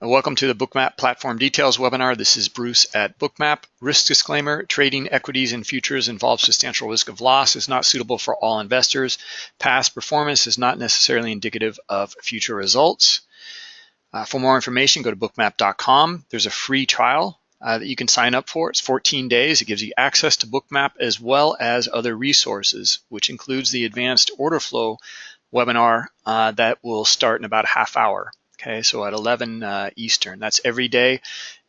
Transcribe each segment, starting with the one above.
Welcome to the Bookmap Platform Details webinar. This is Bruce at Bookmap. Risk disclaimer, trading equities and futures involves substantial risk of loss, is not suitable for all investors. Past performance is not necessarily indicative of future results. Uh, for more information, go to bookmap.com. There's a free trial uh, that you can sign up for. It's 14 days. It gives you access to Bookmap as well as other resources, which includes the advanced order flow webinar uh, that will start in about a half hour. Okay, so at 11 uh, Eastern, that's every day,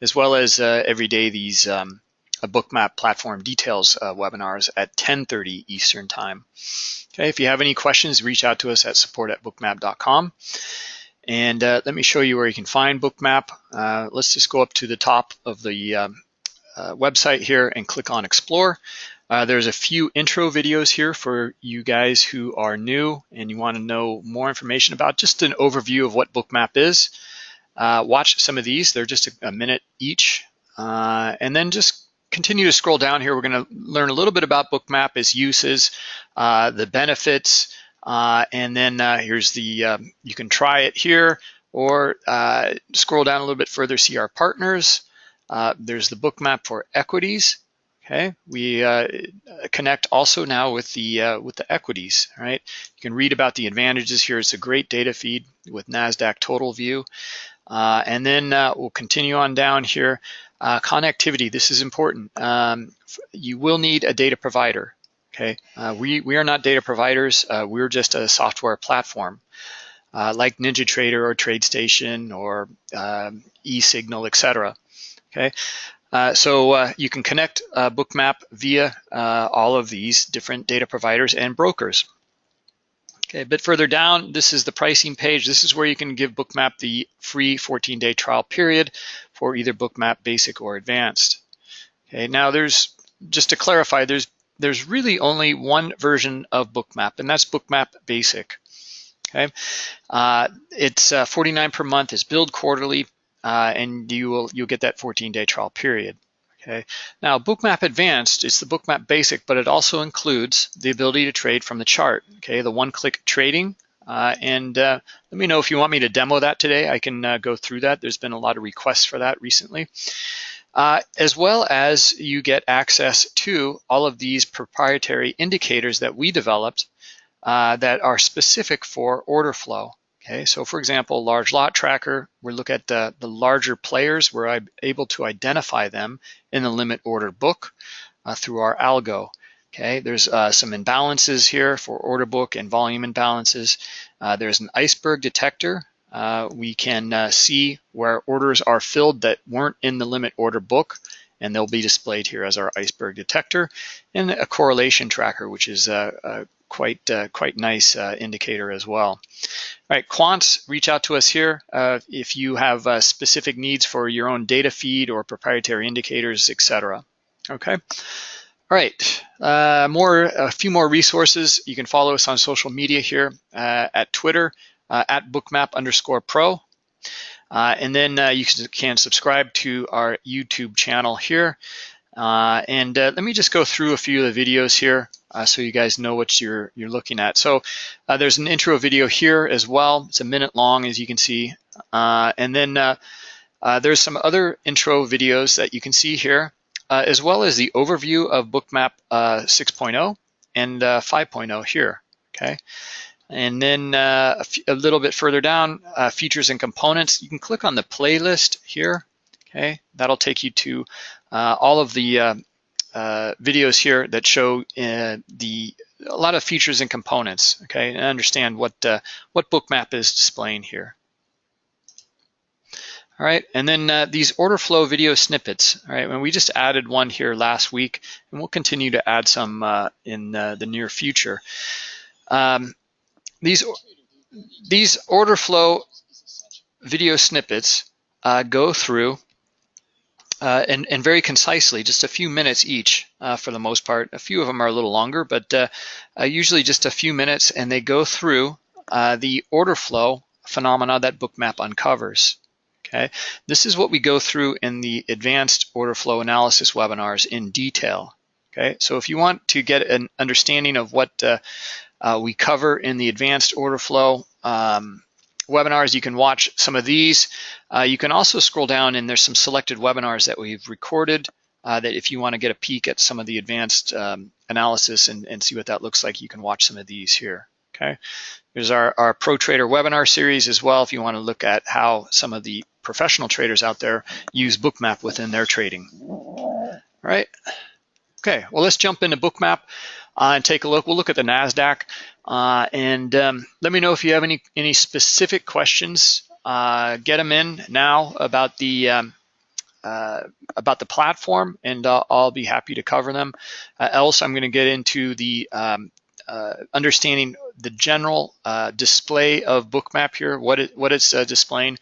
as well as uh, every day these um, bookmap platform details uh, webinars at 10:30 Eastern time. Okay, if you have any questions, reach out to us at support at bookmap.com. And uh, let me show you where you can find Bookmap. Uh, let's just go up to the top of the um, uh, website here and click on Explore. Uh, there's a few intro videos here for you guys who are new and you want to know more information about just an overview of what Bookmap is. Uh, watch some of these, they're just a, a minute each. Uh, and then just continue to scroll down here. We're going to learn a little bit about Bookmap, its uses, uh, the benefits, uh, and then uh, here's the, um, you can try it here or scroll down a little bit further, see our partners. there's the Bookmap for equities. Okay, we uh, connect also now with the uh, with the equities. Right, you can read about the advantages here. It's a great data feed with Nasdaq Total View, uh, and then uh, we'll continue on down here. Uh, connectivity. This is important. Um, you will need a data provider. Okay, uh, we we are not data providers. we're just a software platform. like NinjaTrader or TradeStation or um, eSignal, etc. Okay, uh, so uh, you can connect uh, Bookmap via uh, all of these different data providers and brokers. Okay, a bit further down, this is the pricing page. This is where you can give Bookmap the free 14-day trial period for either Bookmap Basic or Advanced. Okay, now there's, just to clarify, there's there's really only one version of Bookmap, and that's Bookmap Basic. Okay, uh, it's uh, 49 per month. It's billed quarterly uh, and you will you'll get that 14-day trial period. Okay. Now, Bookmap Advanced is the Bookmap Basic, but it also includes the ability to trade from the chart. Okay, the one-click trading. Uh, and uh, let me know if you want me to demo that today. I can uh, go through that. There's been a lot of requests for that recently. Uh, as well as you get access to all of these proprietary indicators that we developed uh, that are specific for order flow. Okay, so for example, large lot tracker, we look at the, the larger players. We're able to identify them in the limit order book uh, through our algo. Okay, there's uh, some imbalances here for order book and volume imbalances. Uh, there's an iceberg detector. Uh, we can uh, see where orders are filled that weren't in the limit order book and they'll be displayed here as our iceberg detector and a correlation tracker, which is uh, quite uh, quite nice uh, indicator as well. All right, quants, reach out to us here uh, if you have uh, specific needs for your own data feed or proprietary indicators, etc. Okay. All right, uh, more a few more resources. You can follow us on social media here uh, at Twitter at bookmap underscore pro. and then you can subscribe to our YouTube channel here. and let me just go through a few of the videos here uh, so you guys know what you're you're looking at. So uh, there's an intro video here as well. It's a minute long, as you can see. Uh, and then uh, uh, there's some other intro videos that you can see here, uh, as well as the overview of Bookmap 6.0 and 5.0 here, okay? And then a, little bit further down, features and components. You can click on the playlist here, okay? That'll take you to all of the uh, videos here that show uh, the a lot of features and components, okay, and understand what uh, what Bookmap is displaying here. All right, and then uh, these order flow video snippets. All right, and we just added one here last week, and we'll continue to add some uh, in uh, the near future. Um, these these order flow video snippets go through uh, and, and, very concisely, just a few minutes each uh, for the most part. A few of them are a little longer, but uh, uh usually just a few minutes, and they go through uh, the order flow phenomena that Bookmap uncovers. Okay, this is what we go through in the advanced order flow analysis webinars in detail. Okay, so if you want to get an understanding of what uh, we cover in the advanced order flow um, webinars. You can watch some of these. Uh, you can also scroll down and there's some selected webinars that we've recorded uh, that if you want to get a peek at some of the advanced um, analysis and, and see what that looks like, you can watch some of these here, okay? There's our, our Pro Trader webinar series as well if you want to look at how some of the professional traders out there use Bookmap within their trading. All right, okay, well let's jump into Bookmap uh, and take a look. We'll look at the NASDAQ uh, and um, let me know if you have any, any specific questions. Uh, get them in now about the um, uh, about the platform and I'll be happy to cover them. Uh, else, I'm going to get into the um, uh, understanding the general display of Bookmap here, what, it, what it's displaying.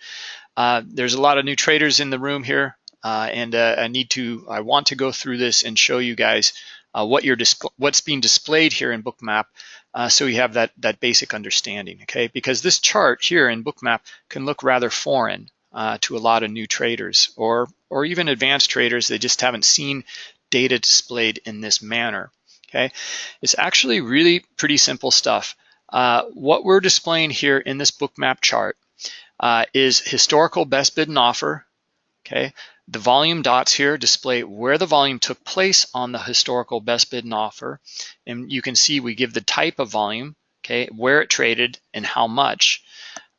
there's a lot of new traders in the room here and I need to, I want to go through this and show you guys what you're what's being displayed here in Bookmap so you have that, that basic understanding, okay? Because this chart here in Bookmap can look rather foreign uh, to a lot of new traders or, or even advanced traders. They just haven't seen data displayed in this manner. Okay, It's actually really pretty simple stuff. Uh, what we're displaying here in this bookmap chart uh, is historical best bid and offer. Okay, the volume dots here display where the volume took place on the historical best bid and offer. And you can see we give the type of volume, okay, where it traded and how much.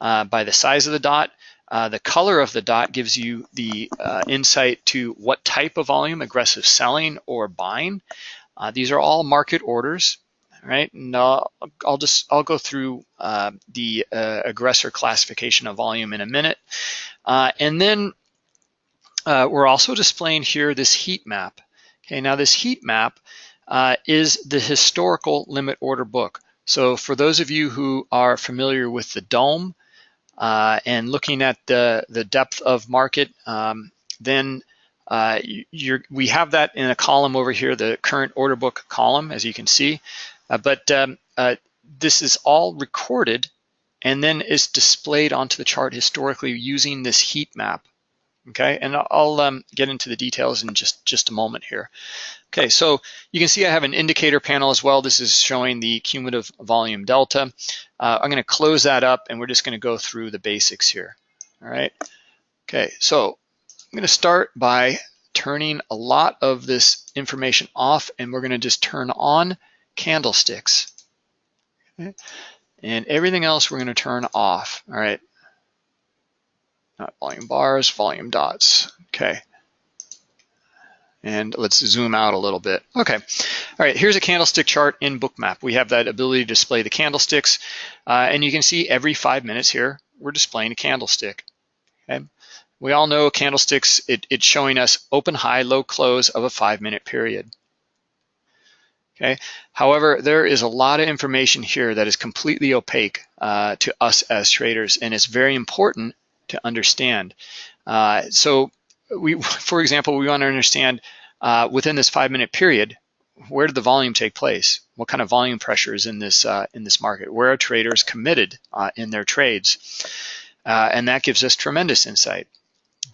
Uh, by the size of the dot, uh, the color of the dot gives you the uh, insight to what type of volume, aggressive selling or buying. Uh, these are all market orders, right? And I'll, I'll just, I'll go through uh, the uh, aggressor classification of volume in a minute. and then we're also displaying here this heat map. Okay, now this heat map is the historical limit order book. So for those of you who are familiar with the DOM uh, and looking at the, the depth of market, um, then uh, we have that in a column over here, the current order book column, as you can see. Uh, but um, uh, this is all recorded and then is displayed onto the chart historically using this heat map. Okay, and I'll um, get into the details in just, just a moment here. Okay, so you can see I have an indicator panel as well. This is showing the cumulative volume delta. Uh, I'm going to close that up and we're just going to go through the basics here. All right. Okay, so I'm going to start by turning a lot of this information off and we're going to just turn on candlesticks. Okay. And everything else we're going to turn off. All right. Not volume bars, volume dots. Okay. And let's zoom out a little bit. Okay, all right, here's a candlestick chart in Bookmap. We have that ability to display the candlesticks, uh, and you can see every five minutes here, we're displaying a candlestick. Okay. We all know candlesticks, it, it's showing us open, high, low, close of a five minute period. Okay. However, there is a lot of information here that is completely opaque uh, to us as traders, and it's very important to understand. Uh, so we, for example, we want to understand uh, within this five minute period, where did the volume take place? What kind of volume pressure is in this uh, in this market? Where are traders committed uh, in their trades? Uh, and that gives us tremendous insight.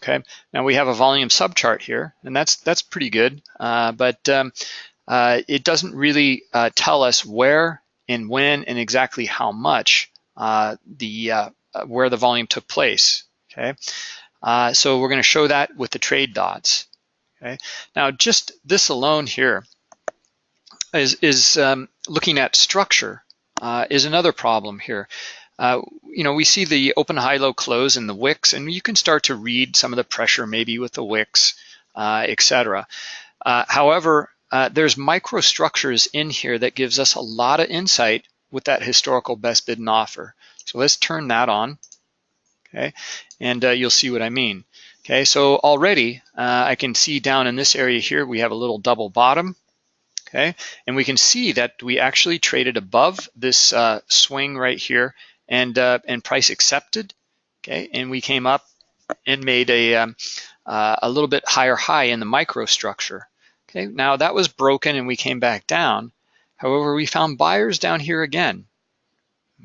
Okay, now we have a volume subchart here, and that's that's pretty good, uh, but um, it doesn't really tell us where and when and exactly how much the where the volume took place. Okay, uh, so we're going to show that with the trade dots. Okay. Now, just this alone here is, is um, looking at structure uh, is another problem here. Uh, you know, we see the open, high, low, close in the wicks, and you can start to read some of the pressure maybe with the wicks, uh, etc. Uh, however, uh, there's microstructures in here that gives us a lot of insight with that historical best bid and offer. So let's turn that on okay? And uh, you'll see what I mean. Okay, so already uh, I can see down in this area here, we have a little double bottom, okay? And we can see that we actually traded above this uh, swing right here and, uh, and price accepted, okay? And we came up and made a, um, uh, a little bit higher high in the microstructure. Okay, now that was broken and we came back down. However, we found buyers down here again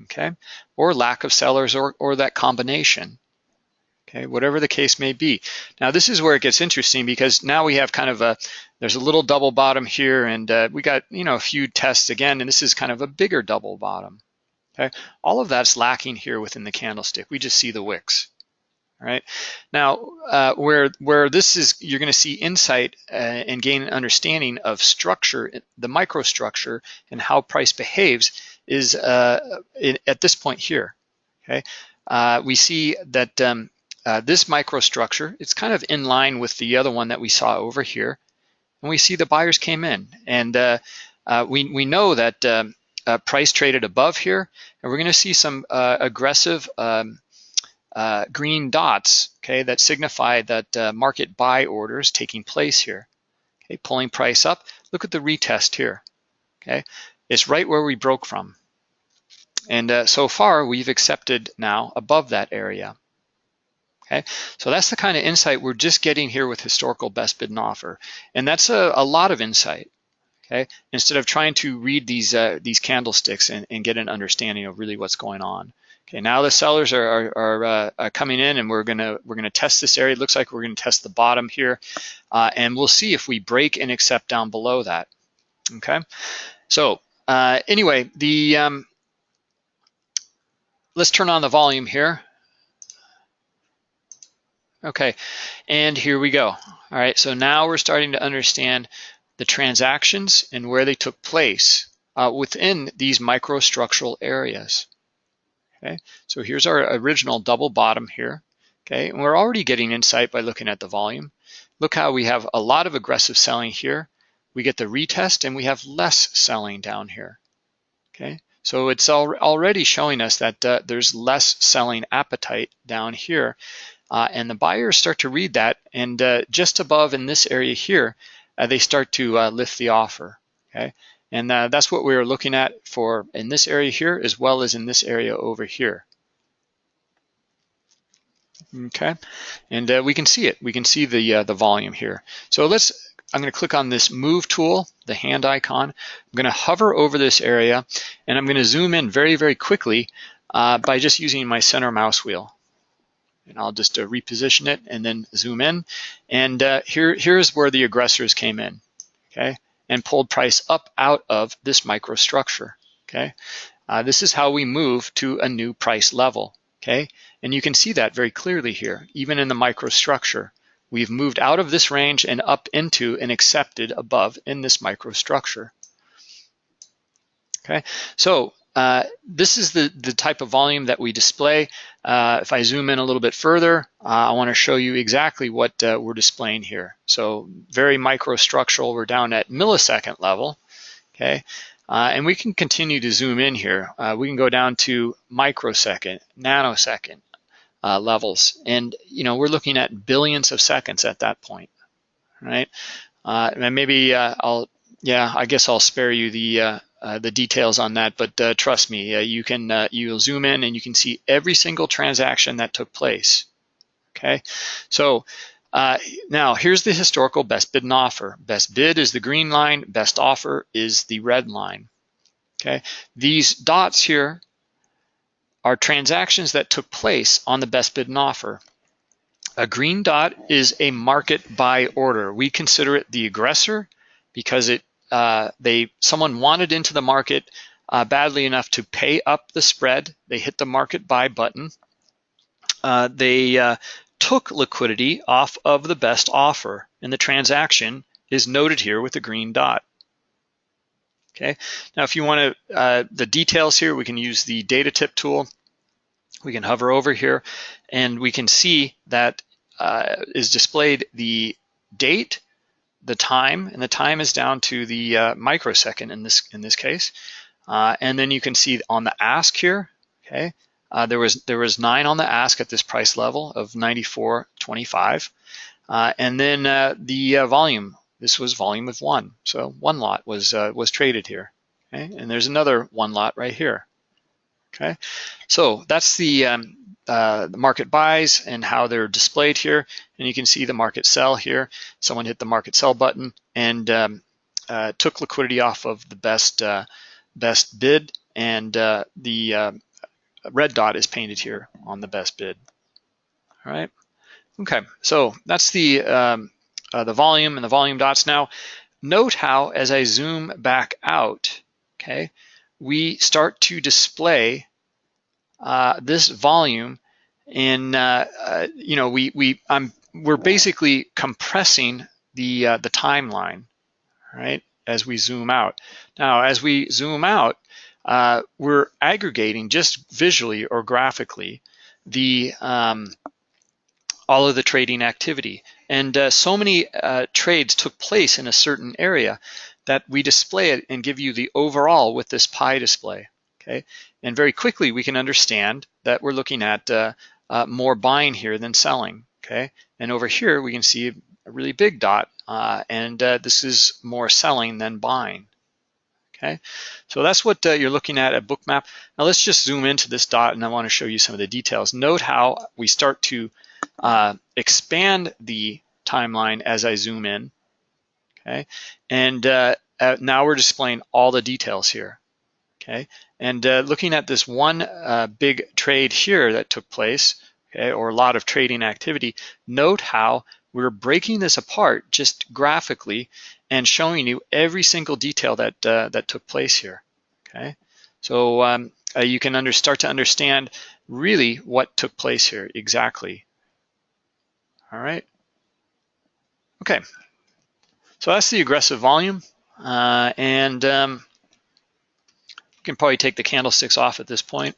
okay? Or lack of sellers or, or that combination, okay? Whatever the case may be. Now this is where it gets interesting because now we have kind of a, there's a little double bottom here and uh, we got, you know, a few tests again, and this is kind of a bigger double bottom, Okay, all of that's lacking here within the candlestick. We just see the wicks. Right. Now, uh, where where this is, you're going to see insight uh, and gain an understanding of structure, the microstructure, and how price behaves is uh, in, at this point here. Okay, uh, we see that um, uh, this microstructure, it's kind of in line with the other one that we saw over here, and we see the buyers came in, and uh, we we know that um, price traded above here, and we're going to see some aggressive. Um, uh, green dots, okay, that signify that uh, market buy orders taking place here. Okay, pulling price up. Look at the retest here. Okay, it's right where we broke from. And uh, so far, we've accepted now above that area. Okay, so that's the kind of insight we're just getting here with historical best bid and offer. And that's a, a lot of insight. Okay, instead of trying to read these uh, these candlesticks and, and, get an understanding of really what's going on. Okay, now the sellers are, are, are, uh, are, coming in and we're gonna we're gonna test this area. It looks like we're gonna test the bottom here, uh, and we'll see if we break and accept down below that. Okay, so uh, anyway, the um, let's turn on the volume here. Okay, and here we go. All right, so now we're starting to understand the transactions and where they took place uh, within these microstructural areas. Okay, so here's our original double bottom here. Okay, and we're already getting insight by looking at the volume. Look how we have a lot of aggressive selling here. We get the retest and we have less selling down here. Okay, so it's al already showing us that uh, there's less selling appetite down here. Uh, and the buyers start to read that and uh, just above in this area here, uh, they start to uh, lift the offer. Okay, and uh, that's what we are looking at for in this area here as well as in this area over here. Okay, and we can see it. We can see the the volume here. So let's. I'm going to click on this move tool, the hand icon. I'm going to hover over this area, and I'm going to zoom in very very quickly uh, by just using my center mouse wheel. And I'll just uh, reposition it and then zoom in. And uh, here here's where the aggressors came in. Okay, and pulled price up out of this microstructure, okay? Uh, this is how we move to a new price level, okay? And you can see that very clearly here, even in the microstructure. We've moved out of this range and up into and accepted above in this microstructure. Okay, so uh, this is the, the type of volume that we display. Uh, if I zoom in a little bit further, uh, I want to show you exactly what uh, we're displaying here. So very microstructural, we're down at millisecond level, okay? Uh, and we can continue to zoom in here. Uh, we can go down to microsecond, nanosecond levels. And, you know, we're looking at billions of seconds at that point, right? and maybe I'll, yeah, I guess I'll spare you the uh, the details on that, but uh, trust me, uh, you can uh, you'll zoom in and you can see every single transaction that took place. Okay, so uh, now here's the historical best bid and offer. Best bid is the green line, best offer is the red line. Okay, these dots here are transactions that took place on the best bid and offer. A green dot is a market buy order. We consider it the aggressor because it uh, they someone wanted into the market uh, badly enough to pay up the spread. They hit the market buy button. Uh, they uh, took liquidity off of the best offer, and the transaction is noted here with a green dot. Okay. Now, if you want to uh, the details here, we can use the data tip tool. We can hover over here, and we can see that is displayed the date the time, and the time is down to the uh, microsecond in this in this case. Uh, and then you can see on the ask here, okay, uh, there was there was nine on the ask at this price level of 94.25, uh, and then uh, the uh, volume. This was volume of one, so one lot was was traded here. Okay, and there's another one lot right here. Okay, so that's the um, uh, the market buys and how they're displayed here. And you can see the market sell here. Someone hit the market sell button and um, uh, took liquidity off of the best uh, best bid. And uh, the uh, red dot is painted here on the best bid. All right. Okay, so that's the um, the volume and the volume dots. Now, note how as I zoom back out, okay, we start to display uh, this volume in, uh, uh, you know, we, we, I'm, we're basically compressing the, uh, the timeline, right, as we zoom out. Now, as we zoom out, uh, we're aggregating just visually or graphically the um, all of the trading activity. And uh, so many uh, trades took place in a certain area that we display it and give you the overall with this pie display, okay? And very quickly we can understand that we're looking at uh, uh more buying here than selling, okay? And over here we can see a really big dot uh, and uh, this is more selling than buying, okay? So that's what you're looking at at Bookmap. Now let's just zoom into this dot and I wanna show you some of the details. Note how we start to uh, expand the timeline as I zoom in, okay? And uh, uh, now we're displaying all the details here, okay? And uh, looking at this one uh, big trade here that took place, okay, or a lot of trading activity, note how we're breaking this apart just graphically and showing you every single detail that, that took place here, okay? So um, you can under, start to understand really what took place here exactly. All right. Okay. So that's the aggressive volume. Uh, and um, you can probably take the candlesticks off at this point.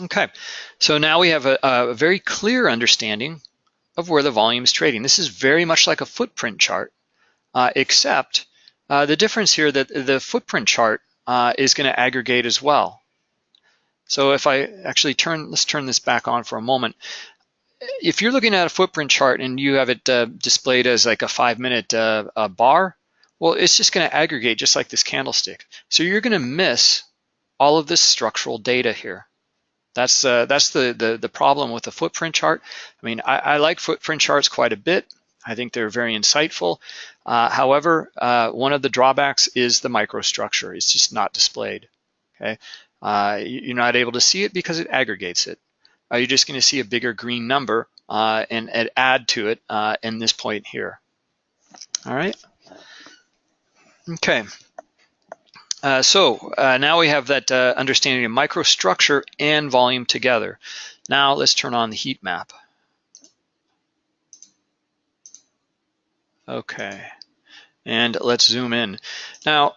Okay, so now we have a, a, very clear understanding of where the volume is trading. This is very much like a footprint chart, uh, except uh, the difference here that the footprint chart uh, is going to aggregate as well. So if I actually turn, let's turn this back on for a moment. If you're looking at a footprint chart and you have it uh, displayed as like a five minute uh, uh, bar, well, it's just gonna aggregate just like this candlestick. So you're gonna miss all of this structural data here. That's uh, that's the, the, the problem with the footprint chart. I mean, I, I, like footprint charts quite a bit. I think they're very insightful. Uh, however, uh, one of the drawbacks is the microstructure. It's just not displayed. Okay, uh, you're not able to see it because it aggregates it. Uh, you're just going to see a bigger green number uh, and, and, add to it uh, in this point here. All right. Okay. Uh, so now we have that understanding of microstructure and volume together. Now let's turn on the heat map. Okay, and let's zoom in. Now,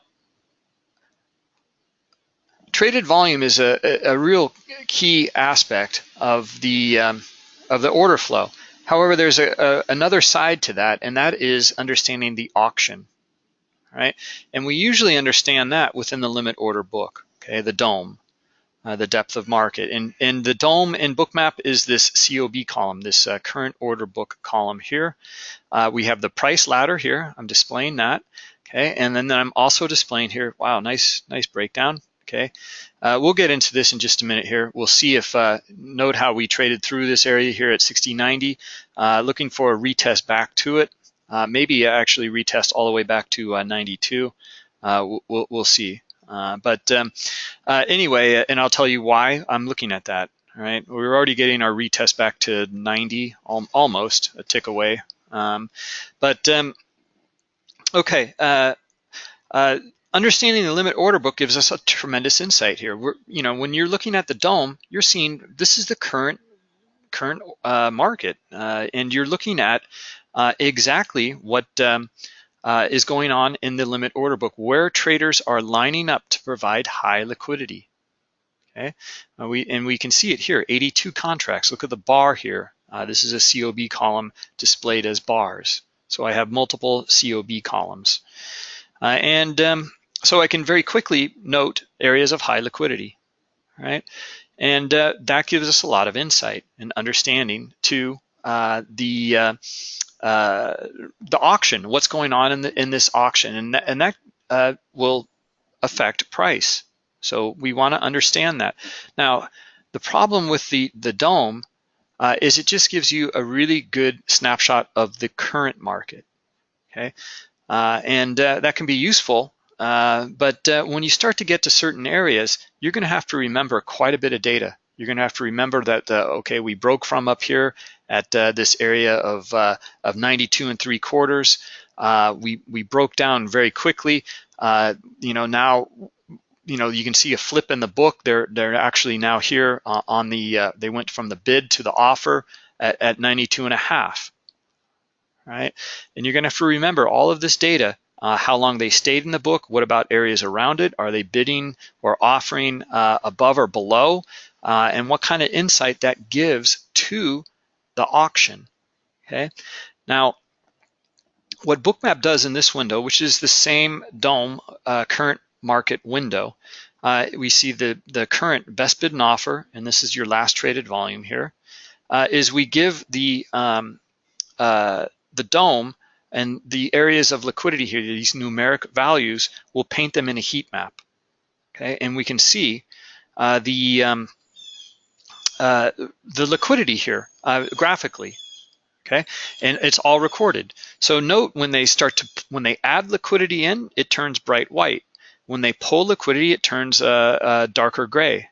traded volume is a, a, real key aspect of the um, of the order flow. However, there's a, a, another side to that, and that is understanding the auction, right? And we usually understand that within the limit order book, okay, the DOM, uh, the depth of market. And, and the DOM in Bookmap is this COB column, this uh, current order book column here. Uh, we have the price ladder here. I'm displaying that, okay? And then I'm also displaying here, wow, nice, nice breakdown okay? Uh, we'll get into this in just a minute here. We'll see if, uh, note how we traded through this area here at 60.90, uh, looking for a retest back to it. Uh, maybe actually retest all the way back to uh, 92. Uh, we'll, we'll see. but um, anyway, and I'll tell you why I'm looking at that. Right, we're already getting our retest back to 90, almost a tick away. Um, but um, okay, uh, understanding the limit order book gives us a tremendous insight here. We're, you know, when you're looking at the DOM, you're seeing this is the current current uh, market, uh, and you're looking at uh, exactly what um, uh, is going on in the limit order book, where traders are lining up to provide high liquidity. Okay, we and we can see it here, 82 contracts. Look at the bar here. Uh, this is a COB column displayed as bars. So I have multiple COB columns. And um, so I can very quickly note areas of high liquidity, right? And uh, that gives us a lot of insight and understanding to uh, the uh, uh the auction, what's going on in the in this auction, and th and that uh, will affect price. So we want to understand that. Now, the problem with the the DOM uh, is it just gives you a really good snapshot of the current market. Okay, and that can be useful uh, but uh, when you start to get to certain areas, you're going to have to remember quite a bit of data. You're going to have to remember that, uh, okay, we broke from up here at uh, this area of, uh, of 92 and three quarters. we, we broke down very quickly. you know, now you know, you can see a flip in the book. They're they're actually now here uh, on the. Uh, they went from the bid to the offer at, at 92 and a half. Right, and you're going to have to remember all of this data. Uh, how long they stayed in the book. What about areas around it? Are they bidding or offering uh, above or below? Uh, and what kind of insight that gives to the auction. Okay. Now, what Bookmap does in this window, which is the same DOM uh, current market window, uh, we see the, the current best bid and offer, and this is your last traded volume here. Uh, is we give the, um, uh, the DOM and the areas of liquidity here, these numeric values, we'll paint them in a heat map. Okay, and we can see uh, the um, uh, the liquidity here uh, graphically okay? And it's all recorded. So note when they start to when they add liquidity in it turns bright white. When they pull liquidity it turns uh, uh, darker gray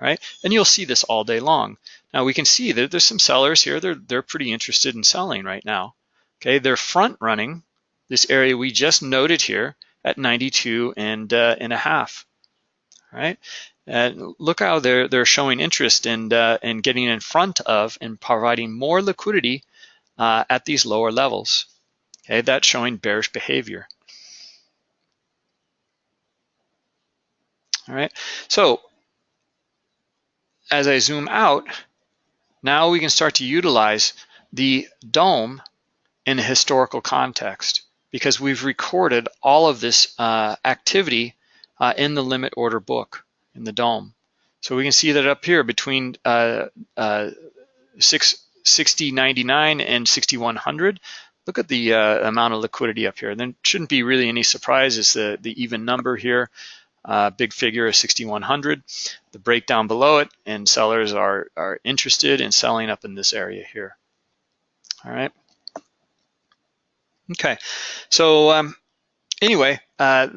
right? And you'll see this all day long now we can see that there's some sellers here. They're they're pretty interested in selling right now. Okay they're front running this area we just noted here at 92 and uh, and a half. Right? And look how they're they're showing interest in uh, in getting in front of and providing more liquidity uh, at these lower levels. Okay, that's showing bearish behavior. All right, so as I zoom out, now we can start to utilize the DOM in a historical context because we've recorded all of this uh, activity uh, in the limit order book in the DOM. So we can see that up here between uh, uh, 6099 and 6100. Look at the uh, amount of liquidity up here. And then shouldn't be really any surprises the, the even number here. Uh, big figure of 6100. The breakdown below it, and sellers are, are interested in selling up in this area here. All right. Okay, so um, anyway, uh,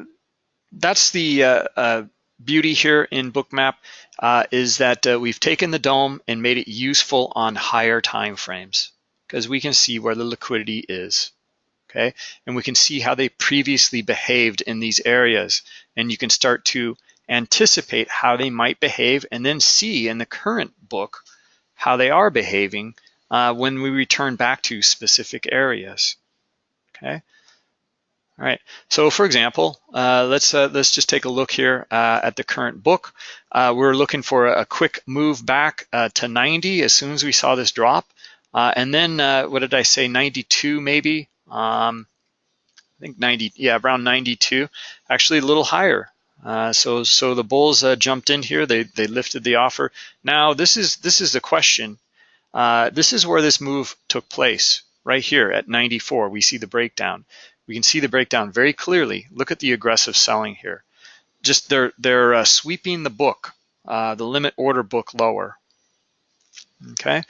that's the uh, uh, beauty here in Bookmap uh, is that uh, we've taken the DOM and made it useful on higher time frames because we can see where the liquidity is. Okay, and we can see how they previously behaved in these areas, and you can start to anticipate how they might behave and then see in the current book how they are behaving uh, when we return back to specific areas. Okay. All right, so for example, uh, let's uh, let's just take a look here uh, at the current book. Uh, we're looking for a quick move back uh, to 90 as soon as we saw this drop. And then, what did I say, 92 maybe? Um, I think 90, yeah, around 92, actually a little higher. so so the bulls jumped in here, they, they lifted the offer. Now this is, this is the question. this is where this move took place, right here at 94, we see the breakdown we can see the breakdown very clearly. Look at the aggressive selling here. Just they're they're uh, sweeping the book, uh, the limit order book lower. Okay,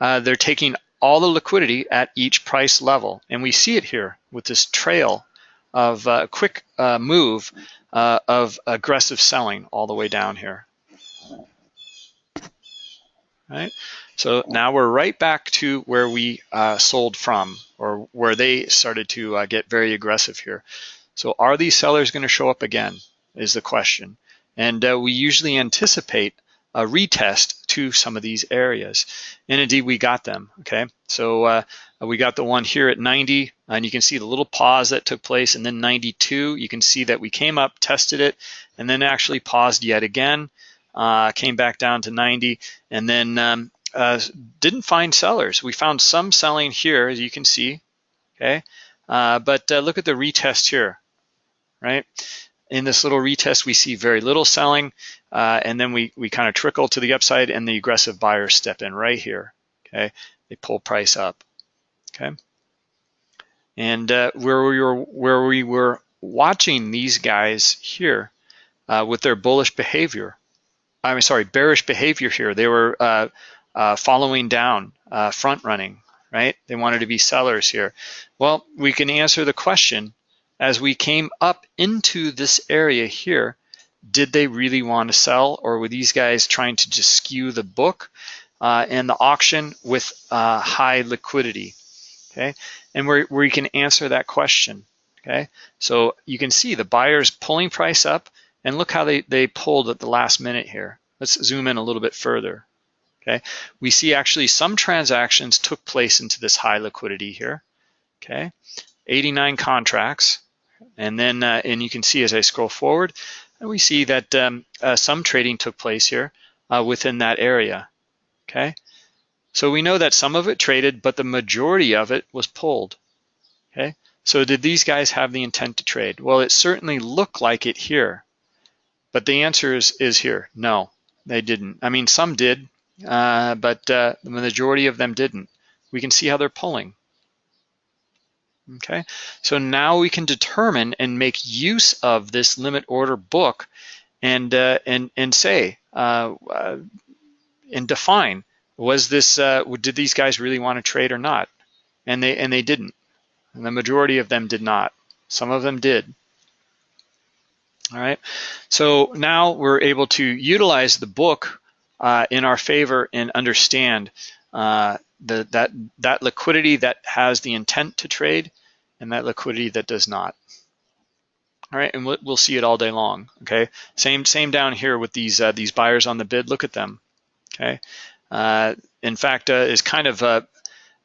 uh, they're taking all the liquidity at each price level, and we see it here with this trail of uh, quick uh, move uh, of aggressive selling all the way down here. Right. So now we're right back to where we uh, sold from or where they started to uh, get very aggressive here. So are these sellers going to show up again is the question. And uh, we usually anticipate a retest to some of these areas. And indeed, we got them, okay? So uh, we got the one here at 90, and you can see the little pause that took place, and then 92, you can see that we came up, tested it, and then actually paused yet again, uh, came back down to 90, and then um, uh, didn't find sellers. We found some selling here, as you can see, okay? Uh, but uh, look at the retest here, right? In this little retest, we see very little selling, uh, and then we, we kind of trickle to the upside, and the aggressive buyers step in right here, okay? They pull price up, okay? And uh, where we were where we were watching these guys here uh, with their bullish behavior, I'm sorry, bearish behavior here. They were uh, following down, uh, front running, right? They wanted to be sellers here. Well, we can answer the question as we came up into this area here, did they really want to sell or were these guys trying to just skew the book uh, and the auction with uh, high liquidity, okay? And where where you can answer that question, okay? So you can see the buyers pulling price up and look how they, they pulled at the last minute here. Let's zoom in a little bit further. Okay, we see actually some transactions took place into this high liquidity here. Okay, 89 contracts, and then uh, and you can see as I scroll forward, we see that um, uh, some trading took place here uh, within that area. Okay, so we know that some of it traded, but the majority of it was pulled. Okay, so did these guys have the intent to trade? Well, it certainly looked like it here, but the answer is, is here. No, they didn't. I mean, some did, uh, but uh, the majority of them didn't. We can see how they're pulling. Okay, so now we can determine and make use of this limit order book and uh, and and say uh, uh, and define was this uh, did these guys really want to trade or not? And they and they didn't. And the majority of them did not. Some of them did. All right, so now we're able to utilize the book uh, in our favor and understand uh, the, that, that liquidity that has the intent to trade and that liquidity that does not. All right, and we'll, see it all day long. Okay, same same down here with these uh, these buyers on the bid. Look at them. Okay, uh, in fact, uh, is kind of uh,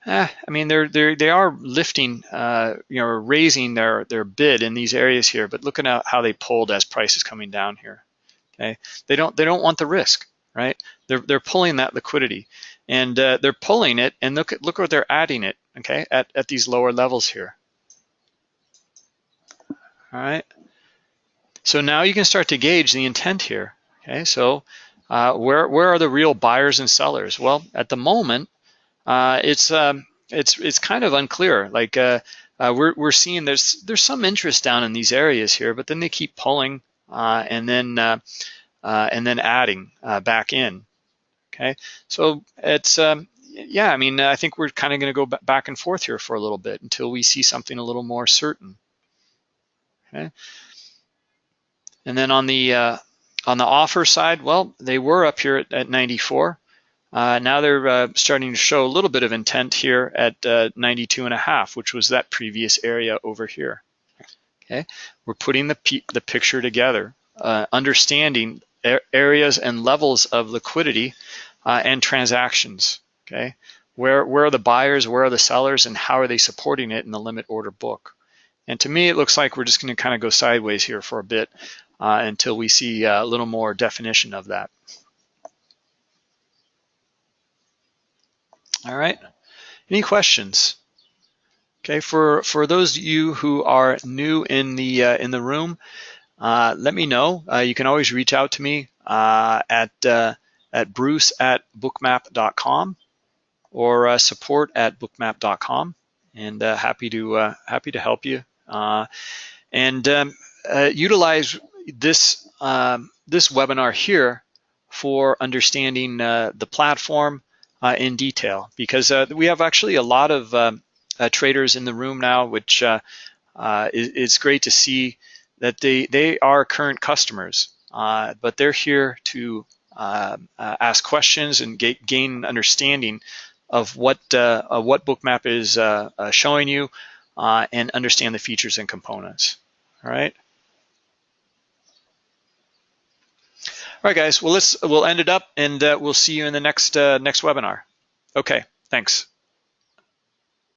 eh, I mean they're they they are lifting, uh, you know, raising their their bid in these areas here. But look at how they pulled as price is coming down here. Okay, they don't they don't want the risk, right? They're they're pulling that liquidity, and uh, they're pulling it, and look at look where they're adding it. Okay, at at these lower levels here. All right. So now you can start to gauge the intent here. Okay, so uh, where where are the real buyers and sellers? Well, at the moment, uh, it's um, it's it's kind of unclear. Like uh, uh we're we're seeing there's there's some interest down in these areas here, but then they keep pulling uh, and then uh, and then adding back in. Okay, so it's um, yeah. I mean, I think we're kind of going to go back and forth here for a little bit until we see something a little more certain. Okay. And then on the uh, on the offer side, well, they were up here at, at 94. Uh, now they're uh, starting to show a little bit of intent here at uh, 92 and a half, which was that previous area over here. Okay, we're putting the the picture together, uh, understanding areas and levels of liquidity uh, and transactions. Okay, where where are the buyers, where are the sellers, and how are they supporting it in the limit order book? And to me, it looks like we're just going to kind of go sideways here for a bit uh, until we see uh, a little more definition of that. All right, any questions? Okay, for, for those of you who are new in the, uh, in the room, uh, let me know. Uh, you can always reach out to me uh, at, at bruce at bookmap.com or support at bookmap.com and happy to happy to help you uh, and um, uh, utilize this, um, this webinar here for understanding uh, the platform in detail. Because we have actually a lot of um, traders in the room now, which is, it's great to see that they, they are current customers, but they're here to uh, uh, ask questions and get, gain understanding of what uh, what Bookmap is showing you, uh, and understand the features and components. All right. All right, guys. Well, let's we'll end it up, and uh, we'll see you in the next uh, next webinar. Okay. Thanks.